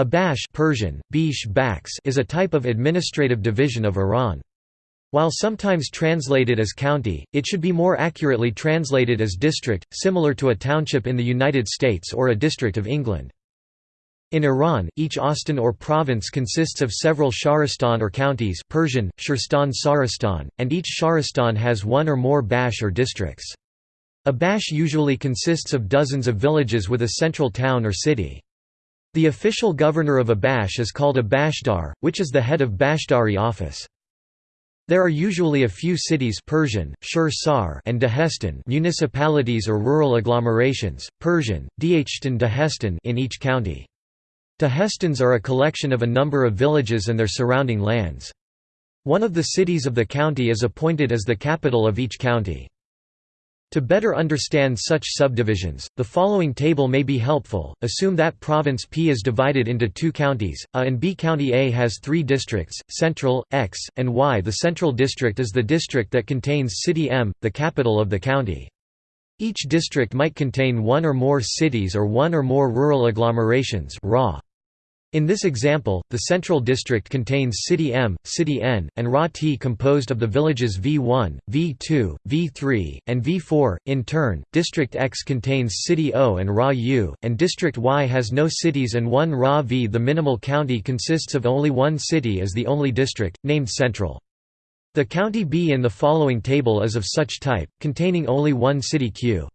A bakhsh Persian, Bish is a type of administrative division of Iran. While sometimes translated as county, it should be more accurately translated as district, similar to a township in the United States or a district of England. In Iran, each ostan or province consists of several shahrestan or counties Persian, Shirstan Saristan, and each shahrestan has one or more bakhsh or districts. A bakhsh usually consists of dozens of villages with a central town or city. The official governor of a bakhsh is called a bakhshdar, which is the head of Bakhshdari office. There are usually a few cities Persian, Shur and Dehestan municipalities or rural agglomerations, Persian, Dehestan Dehestan in each county. Dehestans are a collection of a number of villages and their surrounding lands. One of the cities of the county is appointed as the capital of each county. To better understand such subdivisions, the following table may be helpful. Assume that province P is divided into two counties, A and B. County A has three districts, Central, X, and Y. The Central District is the district that contains City M, the capital of the county. Each district might contain one or more cities or one or more rural agglomerations raw. In this example, the Central District contains City M, City N, and Ra T composed of the villages V1, V2, V3, and V4. In turn, District X contains City O and Ra U, and District Y has no cities and one Ra V. The minimal county consists of only one city as the only district, named Central. The county B in the following table is of such type, containing only one city Q.